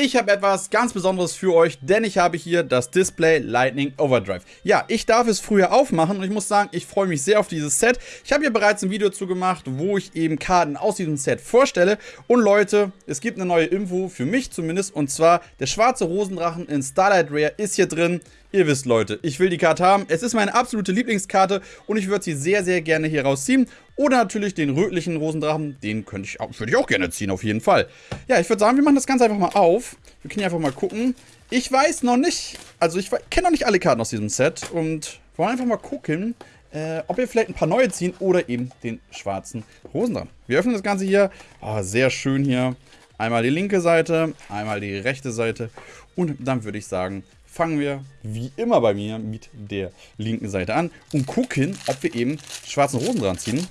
Ich habe etwas ganz Besonderes für euch, denn ich habe hier das Display Lightning Overdrive. Ja, ich darf es früher aufmachen und ich muss sagen, ich freue mich sehr auf dieses Set. Ich habe hier bereits ein Video zu gemacht, wo ich eben Karten aus diesem Set vorstelle. Und Leute, es gibt eine neue Info, für mich zumindest, und zwar der schwarze Rosendrachen in Starlight Rare ist hier drin. Ihr wisst, Leute, ich will die Karte haben. Es ist meine absolute Lieblingskarte und ich würde sie sehr, sehr gerne hier rausziehen. Oder natürlich den rötlichen Rosendrachen, den könnte ich auch, würde ich auch gerne ziehen, auf jeden Fall. Ja, ich würde sagen, wir machen das Ganze einfach mal auf. Wir können hier einfach mal gucken. Ich weiß noch nicht, also ich kenne noch nicht alle Karten aus diesem Set und wollen einfach mal gucken, äh, ob wir vielleicht ein paar neue ziehen oder eben den schwarzen Rosendrachen. Wir öffnen das Ganze hier. Oh, sehr schön hier. Einmal die linke Seite, einmal die rechte Seite und dann würde ich sagen, fangen wir wie immer bei mir mit der linken Seite an und gucken, ob wir eben schwarzen Rosen dran ziehen.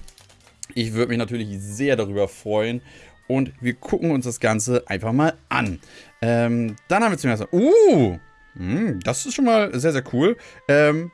Ich würde mich natürlich sehr darüber freuen und wir gucken uns das Ganze einfach mal an. Ähm, dann haben wir zum ersten Uh, mh, hm, das ist schon mal sehr, sehr cool. Ähm,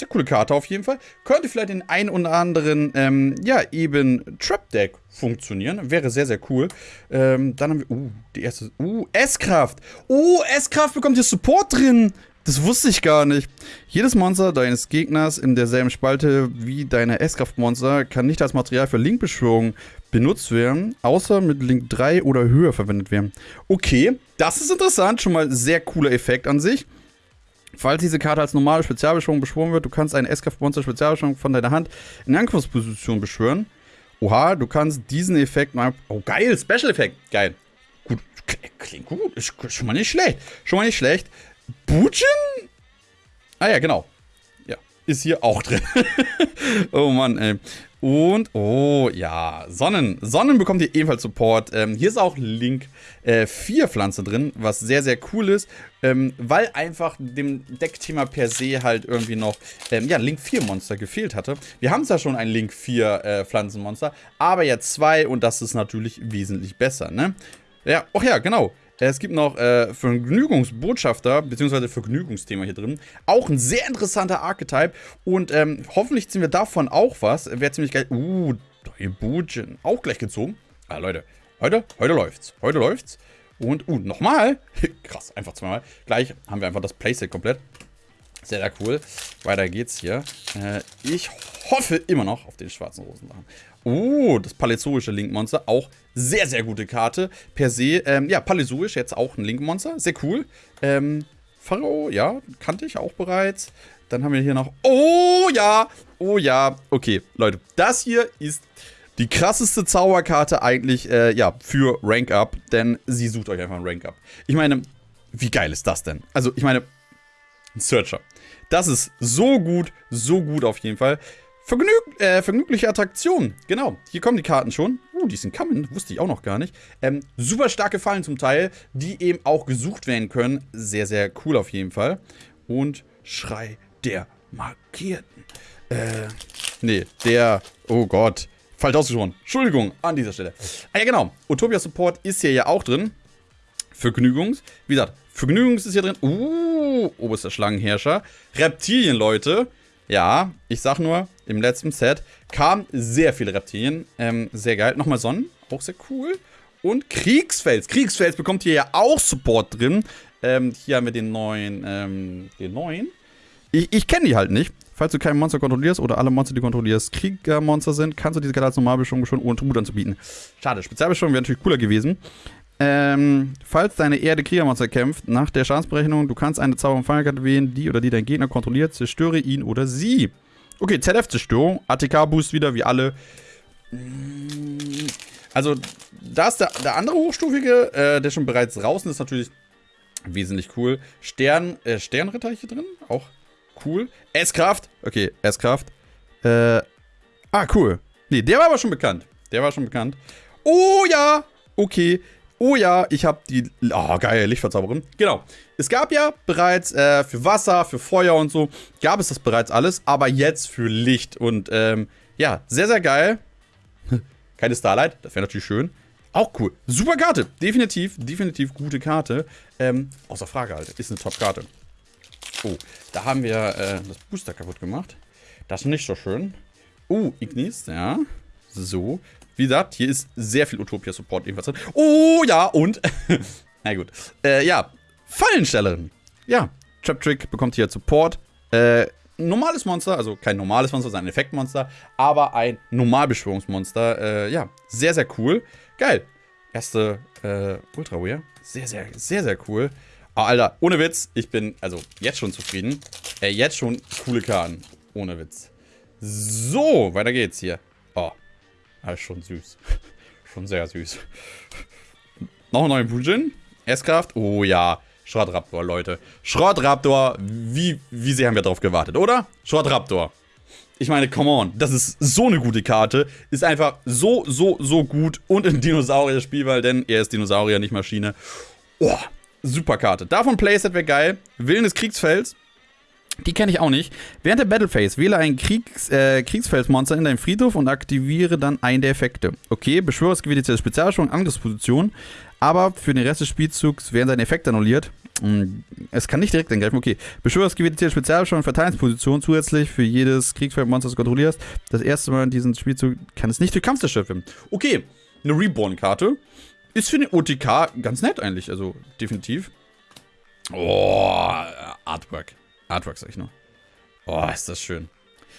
sehr coole Karte auf jeden Fall. Könnte vielleicht in ein oder anderen, ähm, ja, eben Trap-Deck funktionieren. Wäre sehr, sehr cool. Ähm, dann haben wir, uh, die erste, uh, S-Kraft. Oh, S-Kraft bekommt hier Support drin. Das wusste ich gar nicht. Jedes Monster deines Gegners in derselben Spalte wie deine S-Kraft-Monster kann nicht als Material für Link-Beschwörung benutzt werden, außer mit Link 3 oder höher verwendet werden. Okay, das ist interessant. Schon mal sehr cooler Effekt an sich. Falls diese Karte als normale Spezialbeschwörung beschworen wird, du kannst eine S-Kraft-Monster Spezialbeschwörung von deiner Hand in Angriffsposition beschwören. Oha, du kannst diesen Effekt mal. Oh, geil, Special-Effekt. Geil. Gut, klingt gut. Ist schon mal nicht schlecht. Schon mal nicht schlecht. Bujin? Ah ja, genau. Ja, ist hier auch drin. oh Mann, ey. Und, oh ja, Sonnen. Sonnen bekommt ihr ebenfalls Support. Ähm, hier ist auch Link äh, 4 Pflanze drin, was sehr, sehr cool ist, ähm, weil einfach dem Deckthema per se halt irgendwie noch, ähm, ja, Link 4 Monster gefehlt hatte. Wir haben zwar schon ein Link 4 äh, Pflanzenmonster, aber jetzt zwei und das ist natürlich wesentlich besser, ne? Ja, ach ja, genau. Es gibt noch äh, Vergnügungsbotschafter, beziehungsweise Vergnügungsthema hier drin. Auch ein sehr interessanter Archetype. Und ähm, hoffentlich ziehen wir davon auch was. Wäre ziemlich geil. Uh, Bujin. Auch gleich gezogen. Ah, Leute. Heute, heute läuft's. Heute läuft's. Und, uh, nochmal. Krass, einfach zweimal. Gleich haben wir einfach das Playset komplett. Sehr, sehr cool. Weiter geht's hier. Äh, ich hoffe immer noch auf den schwarzen Rosendrachen. Oh, das Paläzoische Link-Monster. Auch sehr, sehr gute Karte. Per se, ähm, ja, Paläzoisch jetzt auch ein Link-Monster. Sehr cool. Ähm, Pharao, ja, kannte ich auch bereits. Dann haben wir hier noch, oh ja, oh ja. Okay, Leute, das hier ist die krasseste Zauberkarte eigentlich, äh, ja, für Rank Up. Denn sie sucht euch einfach ein Rank Up. Ich meine, wie geil ist das denn? Also, ich meine, ein Searcher. Das ist so gut, so gut auf jeden Fall. Vergnüg äh, vergnügliche Attraktion. Genau, hier kommen die Karten schon. Uh, die sind coming, wusste ich auch noch gar nicht. Ähm, super starke Fallen zum Teil, die eben auch gesucht werden können. Sehr, sehr cool auf jeden Fall. Und Schrei der Markierten. Äh, nee, der, oh Gott, falsch ausgesprochen. Entschuldigung an dieser Stelle. Ah ja, genau, Utopia Support ist hier ja auch drin. Vergnügungs, wie gesagt, Vergnügungs ist hier drin. Uh, oberster Schlangenherrscher. Reptilien, Leute. Ja, ich sag nur, im letzten Set kamen sehr viele Reptilien. Ähm, sehr geil. Nochmal Sonnen, auch sehr cool. Und Kriegsfels. Kriegsfels bekommt hier ja auch Support drin. Ähm, hier haben wir den neuen, ähm, den neuen. Ich, ich kenne die halt nicht. Falls du kein Monster kontrollierst oder alle Monster, die du kontrollierst, Kriegermonster sind, kannst du diese Karte als Normalbeschwörung schon ohne Tribut anzubieten. Schade, Spezialbeschwörung wäre natürlich cooler gewesen. Ähm, falls deine Erde Kriegermonster kämpft, nach der Schadensberechnung, du kannst eine Zauber- und Fallkarte wählen, die oder die dein Gegner kontrolliert, zerstöre ihn oder sie. Okay, ZF-Zerstörung, ATK-Boost wieder, wie alle. Also, da ist der, der andere Hochstufige, äh, der schon bereits draußen ist, natürlich wesentlich cool. Stern, äh, Sternritter hier drin, auch cool. S-Kraft, okay, S-Kraft. Äh, ah, cool. Nee, der war aber schon bekannt. Der war schon bekannt. Oh ja, okay. Oh ja, ich habe die... Oh, geil, Lichtverzauberin. Genau. Es gab ja bereits äh, für Wasser, für Feuer und so, gab es das bereits alles, aber jetzt für Licht. Und ähm, ja, sehr, sehr geil. Keine Starlight, das wäre natürlich schön. Auch cool. Super Karte. Definitiv, definitiv gute Karte. Ähm, außer Frage, Alter. Ist eine Top-Karte. Oh, da haben wir äh, das Booster kaputt gemacht. Das ist nicht so schön. Oh, Ignis, ja. So. Wie gesagt, hier ist sehr viel Utopia-Support ebenfalls drin. Oh ja, und Na gut. Äh, ja, Fallenstellerin. Ja, Trap Trick bekommt hier Support. Äh, normales Monster, also kein normales Monster, sondern ein Effektmonster, aber ein Normalbeschwörungsmonster. Äh, ja, sehr, sehr cool. Geil. Erste äh, Ultra Wear. Sehr, sehr, sehr, sehr cool. Oh, Alter, ohne Witz, ich bin also jetzt schon zufrieden. Äh, jetzt schon coole Karten. Ohne Witz. So, weiter geht's hier. Das ist schon süß. schon sehr süß. Noch ein neuer Bujin. S-Kraft. Oh ja. Schrottraptor, Leute. Schrottraptor, wie, wie sehr haben wir darauf gewartet, oder? Schrottraptor. Ich meine, come on, das ist so eine gute Karte. Ist einfach so, so, so gut. Und ein Dinosaurier-Spielball, denn er ist Dinosaurier, nicht Maschine. Oh, super Karte. Davon Playset wäre geil. Willen des Kriegsfelds. Die kenne ich auch nicht. Während der Battle Phase wähle ein Kriegs, äh, Kriegsfeldsmonster in deinem Friedhof und aktiviere dann einen der Effekte. Okay, beschwöre das Gebiet der Spezialstellung Angriffsposition, aber für den Rest des Spielzugs werden seine Effekte annulliert. Es kann nicht direkt angreifen. Okay. Beschwöre das Gebiet der Spezialstellung und Verteidigungsposition zusätzlich für jedes Kriegsfeldmonster, das du kontrollierst. Das erste Mal in diesem Spielzug kann es nicht durch Kampf zerstört werden. Okay, eine Reborn-Karte. Ist für den OTK ganz nett eigentlich, also definitiv. Oh, Artwork. Artwork sag ich nur. Oh, ist das schön.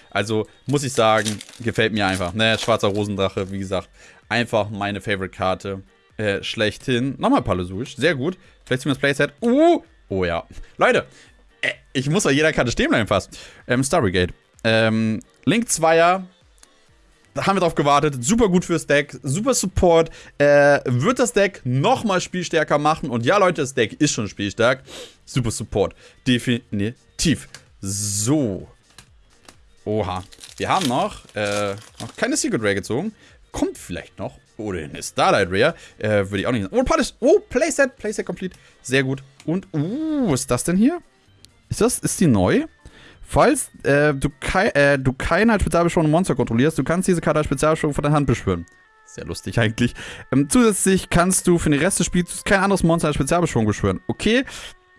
Also, muss ich sagen, gefällt mir einfach. Ne, schwarzer Rosendrache, wie gesagt, einfach meine Favorite-Karte. Äh, schlechthin. Nochmal Palosuisch, sehr gut. Vielleicht das Playset. Uh! Oh ja. Leute, äh, ich muss bei jeder Karte stehen bleiben fast. Ähm, Starry Ähm, Link 2er, da haben wir drauf gewartet. Super gut fürs Deck. Super Support. Äh, wird das Deck nochmal spielstärker machen. Und ja, Leute, das Deck ist schon spielstark. Super Support. Definitiv. So. Oha. Wir haben noch, äh, noch keine Secret Rare gezogen. Kommt vielleicht noch. Oder eine Starlight Rare. Äh, würde ich auch nicht sagen. Oh, Palace. Oh, Playset. Playset complete. Sehr gut. Und, uh, was ist das denn hier? Ist das, ist die neu? Falls äh, du, kei äh, du keine als spezialbeschworene Monster kontrollierst, du kannst diese Karte als Spezialbeschwörung von der Hand beschwören. Sehr lustig eigentlich. Ähm, zusätzlich kannst du für den Rest des Spiels kein anderes Monster als Spezialbeschwörung beschwören. Okay,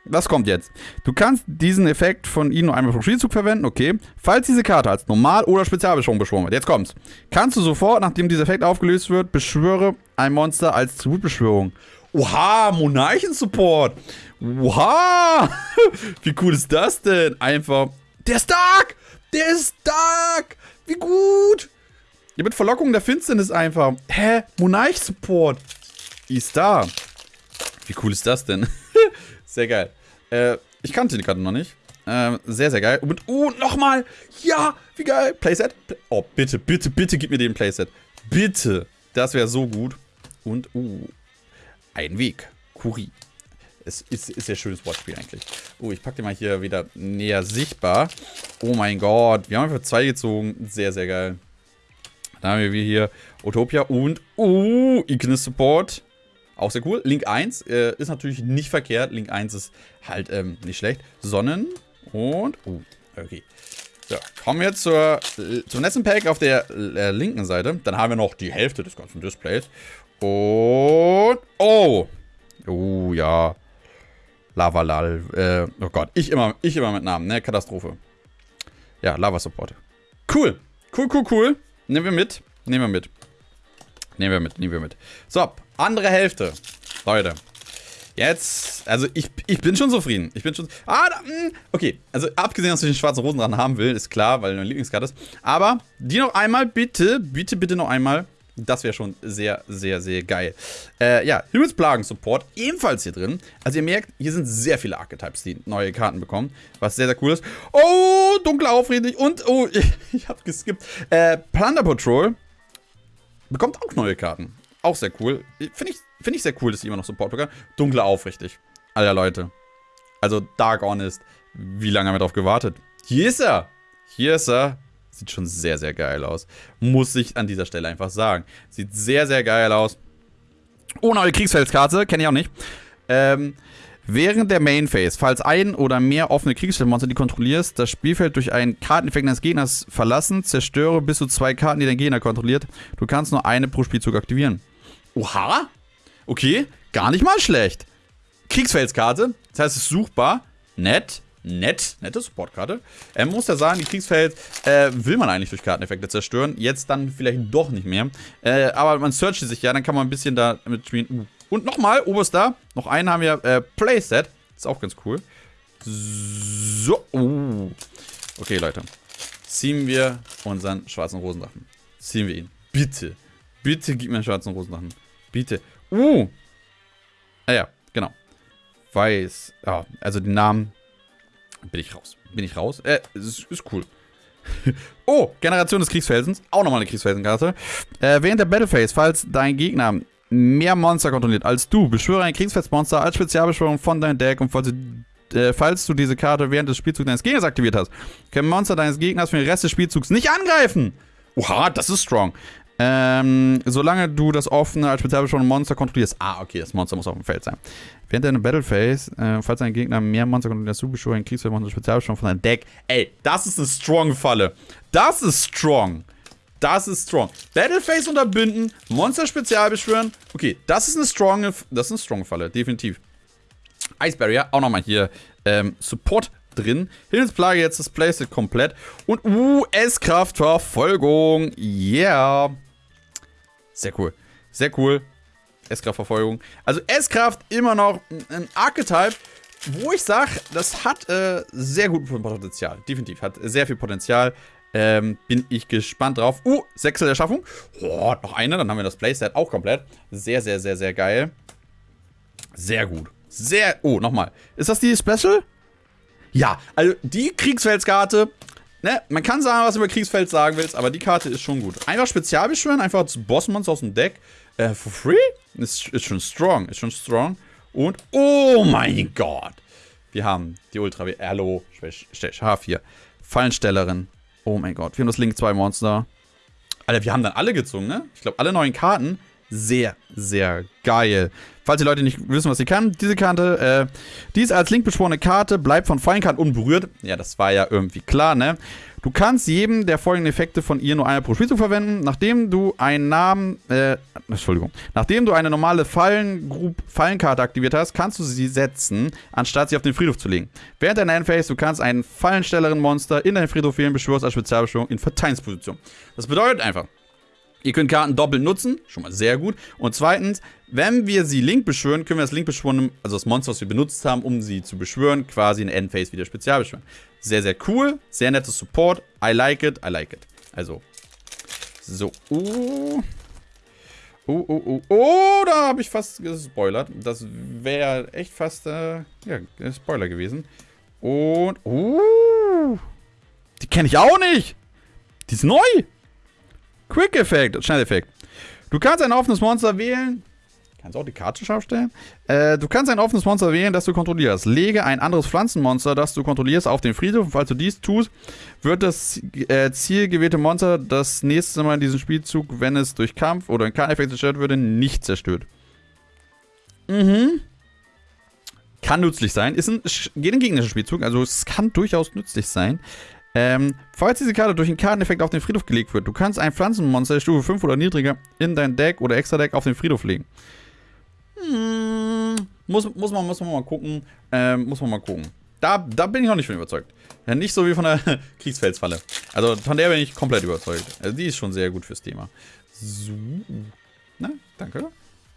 was kommt jetzt? Du kannst diesen Effekt von ihnen nur einmal pro Spielzug verwenden, okay. Falls diese Karte als Normal- oder Spezialbeschwörung beschworen wird, jetzt kommt's. Kannst du sofort, nachdem dieser Effekt aufgelöst wird, beschwöre ein Monster als Tributbeschwörung. Oha, Monarchen-Support. Oha! Wie cool ist das denn? Einfach der ist stark! Der ist stark! Wie gut! Ja, mit Verlockung der Finsternis einfach. Hä? Monarch-Support. Ist da. Wie cool ist das denn? sehr geil. Äh, ich kannte die Karte noch nicht. Äh, sehr, sehr geil. Und, oh, nochmal. Ja, wie geil. Playset. Oh, bitte, bitte, bitte gib mir den Playset. Bitte. Das wäre so gut. Und, uh, ein Weg. Kuri. Es ist, ist sehr schönes Wortspiel eigentlich. Oh, ich packe den mal hier wieder näher sichtbar. Oh mein Gott, wir haben einfach zwei gezogen. Sehr, sehr geil. Dann haben wir hier Utopia und, uh, Ignis Support. Auch sehr cool. Link 1 äh, ist natürlich nicht verkehrt. Link 1 ist halt ähm, nicht schlecht. Sonnen und, uh, okay. So, kommen wir zur, zum letzten Pack auf der äh, linken Seite. Dann haben wir noch die Hälfte des ganzen Displays. Und, oh. Oh, ja. Lavalal. Äh, oh Gott, ich immer, ich immer mit Namen, ne? Katastrophe. Ja, Lava Support. Cool. Cool, cool, cool. Nehmen wir mit. Nehmen wir mit. Nehmen wir mit, nehmen wir mit. So, andere Hälfte. Leute. Jetzt, also ich, ich bin schon zufrieden. Ich bin schon. Ah, da, hm, okay. Also abgesehen, dass ich den schwarzen Rosen dran haben will, ist klar, weil meine Lieblingskarte ist. Aber die noch einmal, bitte, bitte, bitte noch einmal. Das wäre schon sehr, sehr, sehr geil. Äh, ja, Himmelsplagen-Support ebenfalls hier drin. Also ihr merkt, hier sind sehr viele Archetypes, die neue Karten bekommen, was sehr, sehr cool ist. Oh, dunkler Aufredlich und, oh, ich, ich habe geskippt. Äh, Plunder Patrol bekommt auch neue Karten. Auch sehr cool. Finde ich, find ich sehr cool, dass die immer noch Support bekommen. Dunkler Aufrichtig. Alter Leute. Also Dark Honest. Wie lange haben wir darauf gewartet? Hier ist er. Hier ist er. Sieht schon sehr, sehr geil aus. Muss ich an dieser Stelle einfach sagen. Sieht sehr, sehr geil aus. Oh, neue Kriegsfeldskarte. Kenne ich auch nicht. Ähm, während der Main Phase, falls ein oder mehr offene Kriegsfeldmonster, die kontrollierst, das Spielfeld durch einen Karteneffekt des Gegners verlassen, zerstöre bis zu zwei Karten, die dein Gegner kontrolliert. Du kannst nur eine pro Spielzug aktivieren. Oha. Okay, gar nicht mal schlecht. Kriegsfeldskarte, das heißt, es ist suchbar. Nett nett, nette Supportkarte. Ähm, muss ja sagen, die Kriegsfeld äh, will man eigentlich durch Karteneffekte zerstören. Jetzt dann vielleicht doch nicht mehr. Äh, aber man searcht sich ja, dann kann man ein bisschen da mit spielen. Uh, Und nochmal, oberster, noch einen haben wir, äh, Playset. Ist auch ganz cool. So. Uh. Okay, Leute. Ziehen wir unseren schwarzen Rosendrachen. Ziehen wir ihn. Bitte. Bitte gib mir einen schwarzen Rosendrachen. Bitte. Uh. Ah ja, genau. Weiß. Ja, also die Namen. Bin ich raus. Bin ich raus? Äh, ist, ist cool. oh, Generation des Kriegsfelsens. Auch nochmal eine Kriegsfelsenkarte. Äh, während der Battleface, falls dein Gegner mehr Monster kontrolliert als du, beschwöre ein Kriegsfelsmonster als Spezialbeschwörung von deinem Deck und falls du, äh, falls du diese Karte während des Spielzugs deines Gegners aktiviert hast, können Monster deines Gegners für den Rest des Spielzugs nicht angreifen. Oha, das ist strong. Ähm, solange du das offene als spezialbeschworene Monster kontrollierst. Ah, okay, das Monster muss auf dem Feld sein. Während deiner Battle Phase, äh, falls dein Gegner mehr Monster kontrolliert, du beschwöre ein Kriegsfeldmonster spezialbeschworen von deinem Deck. Ey, das ist eine strong Falle. Das ist strong. Das ist strong. Battle Phase unterbinden, Monster spezial beschwören. Okay, das ist eine strong, das ist eine strong Falle, definitiv. Ice Barrier, auch nochmal hier ähm, Support drin. Himmelsplage jetzt das Playset komplett. Und US-Kraft Verfolgung. Yeah. Sehr cool. Sehr cool. S-Kraft-Verfolgung. Also S-Kraft immer noch ein Archetype, wo ich sage, das hat äh, sehr gut Potenzial. Definitiv. Hat sehr viel Potenzial. Ähm, bin ich gespannt drauf. Uh, Sechsel der Schaffung. Oh, noch eine, dann haben wir das Playset auch komplett. Sehr, sehr, sehr, sehr geil. Sehr gut. Sehr. Oh, nochmal. Ist das die Special? Ja, also die Kriegsfeldskarte Ne, man kann sagen, was du über Kriegsfeld sagen willst, aber die Karte ist schon gut. Einfach Spezial beschwören, einfach das Bossmonster aus dem Deck. Äh, for free? Ist, ist schon strong, ist schon strong. Und, oh mein Gott. Wir haben die Ultra Erlo H4. Fallenstellerin. Oh mein Gott. Wir haben das Link 2 Monster. Alter, wir haben dann alle gezogen, ne? Ich glaube, alle neuen Karten. Sehr, sehr geil. Falls die Leute nicht wissen, was sie kann, diese Karte, äh, die ist als Link beschworene Karte, bleibt von Fallenkarten unberührt. Ja, das war ja irgendwie klar, ne? Du kannst jedem der folgenden Effekte von ihr nur einmal pro Spielzug verwenden, nachdem du einen Namen, äh, Entschuldigung, nachdem du eine normale Fallen Fallenkarte aktiviert hast, kannst du sie setzen, anstatt sie auf den Friedhof zu legen. Während deiner Endphase, du kannst einen Fallenstellerin-Monster in deinen Friedhof wählen, beschwörst als Spezialbeschwörung in Verteidigungsposition. Das bedeutet einfach, Ihr könnt Karten doppelt nutzen, schon mal sehr gut. Und zweitens, wenn wir sie Link beschwören, können wir das Link beschwören, also das Monster, was wir benutzt haben, um sie zu beschwören, quasi in Endphase wieder spezial beschwören. Sehr, sehr cool, sehr nettes Support. I like it, I like it. Also, so. Oh, oh, oh, oh, oh da habe ich fast gespoilert. Das wäre echt fast, äh, ja, Spoiler gewesen. Und, oh, die kenne ich auch nicht. Die ist neu. Quick-Effekt, Schnelleffekt. Du kannst ein offenes Monster wählen. Kannst auch die Karte scharf stellen. Äh, du kannst ein offenes Monster wählen, das du kontrollierst. Lege ein anderes Pflanzenmonster, das du kontrollierst, auf den Friedhof. Falls du dies tust, wird das äh, zielgewählte Monster das nächste Mal in diesem Spielzug, wenn es durch Kampf oder in Karteneffekt zerstört würde, nicht zerstört. Mhm. Kann nützlich sein. Ist ein, geht Spielzug, also es kann durchaus nützlich sein. Ähm, falls diese Karte durch einen Karteneffekt auf den Friedhof gelegt wird, du kannst ein Pflanzenmonster Stufe 5 oder niedriger in dein Deck oder extra Deck auf den Friedhof legen. Hm, muss, muss, man, muss man mal gucken. Ähm, muss man mal gucken. Da, da bin ich noch nicht von überzeugt. Ja, nicht so wie von der Kriegsfelsfalle. Also von der bin ich komplett überzeugt. Also die ist schon sehr gut fürs Thema. So. Na, danke.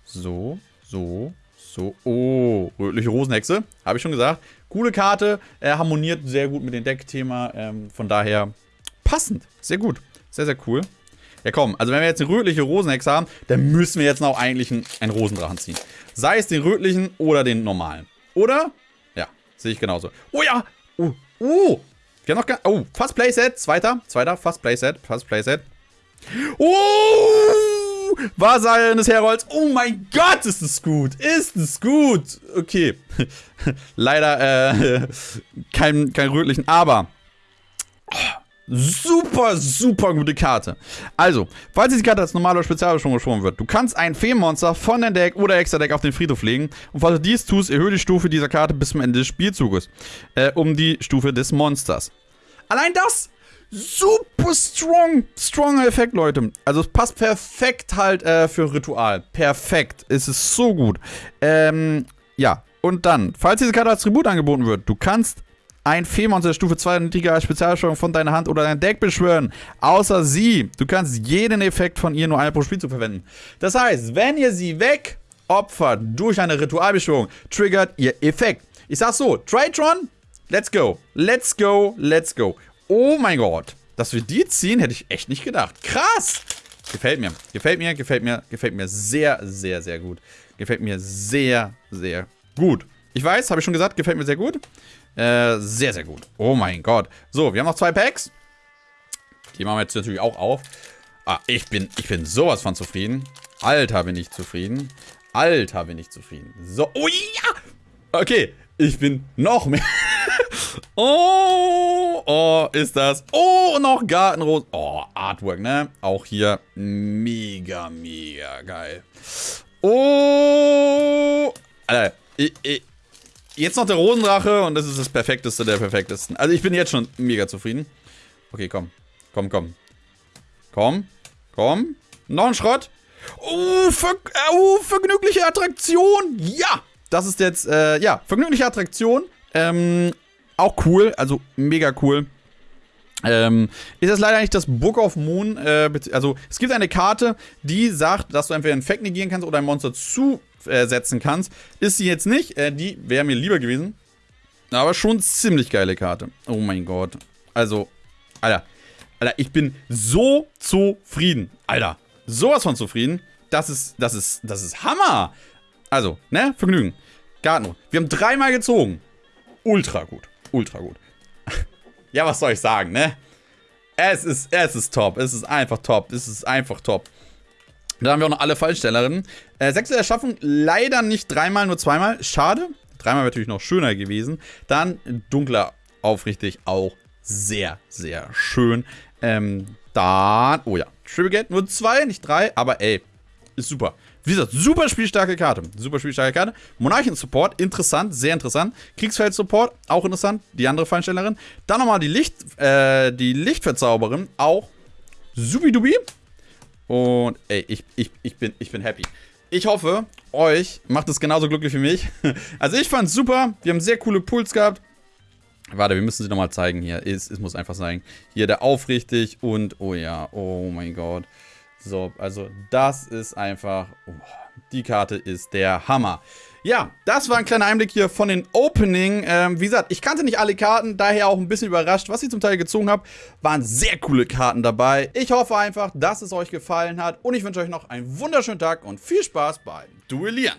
So, so, so. Oh, rötliche Rosenhexe. Habe ich schon gesagt. Coole Karte, äh, harmoniert sehr gut mit dem Deckthema. Ähm, von daher passend. Sehr gut. Sehr, sehr cool. Ja komm, also wenn wir jetzt eine rötliche Rosenhex haben, dann müssen wir jetzt noch eigentlich einen, einen Rosendrachen ziehen. Sei es den rötlichen oder den normalen. Oder? Ja, sehe ich genauso. Oh ja! Oh, oh! Wir haben noch gar... Oh, Fast Playset. Zweiter. Zweiter. Fast Playset. Fast Playset. Oh! Wahrsagerin des Herolds. Oh mein Gott, ist das gut. Ist das gut. Okay. Leider äh, kein, kein rötlichen. Aber... Super, super gute Karte. Also, falls diese Karte als normale Spezialbeschwörung geschwungen wird, du kannst ein Feenmonster von deinem Deck oder extra Deck auf den Friedhof legen. Und falls du dies tust, erhöhe die Stufe dieser Karte bis zum Ende des Spielzuges. Äh, um die Stufe des Monsters. Allein das super strong, stronger Effekt, Leute. Also es passt perfekt halt äh, für Ritual. Perfekt. Es ist so gut. Ähm, ja. Und dann, falls diese Karte als Tribut angeboten wird, du kannst ein Feenmonster Stufe 2 niedriger als Spezialsteuerung von deiner Hand oder deinem Deck beschwören. Außer sie. Du kannst jeden Effekt von ihr nur einmal pro Spielzug verwenden. Das heißt, wenn ihr sie weg opfert durch eine Ritualbeschwörung, triggert ihr Effekt. Ich sag so, Tritron, let's go. Let's go, let's go. Oh mein Gott. Dass wir die ziehen, hätte ich echt nicht gedacht. Krass. Gefällt mir. Gefällt mir, gefällt mir, gefällt mir sehr, sehr, sehr gut. Gefällt mir sehr, sehr gut. Ich weiß, habe ich schon gesagt, gefällt mir sehr gut. Äh, sehr, sehr gut. Oh mein Gott. So, wir haben noch zwei Packs. Die machen wir jetzt natürlich auch auf. Ah, ich bin, ich bin sowas von zufrieden. Alter, bin ich zufrieden. Alter, bin ich zufrieden. So, oh ja! Okay, ich bin noch mehr. oh, oh, ist das. Oh, noch Gartenrose. Oh, Artwork, ne? Auch hier mega, mega geil. Oh, Alter, ich, ich, jetzt noch der Rosendrache und das ist das perfekteste der perfektesten. Also ich bin jetzt schon mega zufrieden. Okay, komm. Komm, komm. Komm. Komm. Noch ein Schrott. Oh, ver oh vergnügliche Attraktion. Ja. Das ist jetzt, äh, ja, vergnügliche Attraktion. Ähm, auch cool. Also mega cool. Ähm, ist das leider nicht das Book of Moon, äh, also es gibt eine Karte, die sagt, dass du entweder einen Fact negieren kannst oder ein Monster zusetzen kannst. Ist sie jetzt nicht, äh, die wäre mir lieber gewesen. Aber schon ziemlich geile Karte. Oh mein Gott. Also, Alter, Alter, ich bin so zufrieden. Alter, sowas von zufrieden. Das ist, das ist, das ist Hammer. Also, ne, Vergnügen. Gartno. Wir haben dreimal gezogen. Ultra gut. Ultra gut. ja, was soll ich sagen, ne? Es ist, es ist top. Es ist einfach top. Es ist einfach top. Dann haben wir auch noch alle Fallstellerinnen. Äh, sechste Erschaffung, leider nicht dreimal, nur zweimal. Schade. Dreimal wäre natürlich noch schöner gewesen. Dann dunkler aufrichtig auch sehr, sehr schön. Ähm, dann, oh ja, Triple Gate, nur zwei, nicht drei, aber ey, ist super. Wie gesagt, super spielstarke Karte. Super spielstarke Karte. Monarchen-Support, interessant, sehr interessant. Kriegsfeld-Support, auch interessant. Die andere Feinstellerin. Dann nochmal die, Licht, äh, die Lichtverzauberin, auch subidubi. Und ey, ich, ich, ich, bin, ich bin happy. Ich hoffe, euch macht es genauso glücklich wie mich. Also ich fand's super. Wir haben sehr coole Pools gehabt. Warte, wir müssen sie nochmal zeigen hier. Es, es muss einfach sein. Hier der aufrichtig und, oh ja, oh mein Gott. So, also das ist einfach, oh, die Karte ist der Hammer. Ja, das war ein kleiner Einblick hier von den Opening. Ähm, wie gesagt, ich kannte nicht alle Karten, daher auch ein bisschen überrascht, was ich zum Teil gezogen habe. Waren sehr coole Karten dabei. Ich hoffe einfach, dass es euch gefallen hat und ich wünsche euch noch einen wunderschönen Tag und viel Spaß beim Duellieren.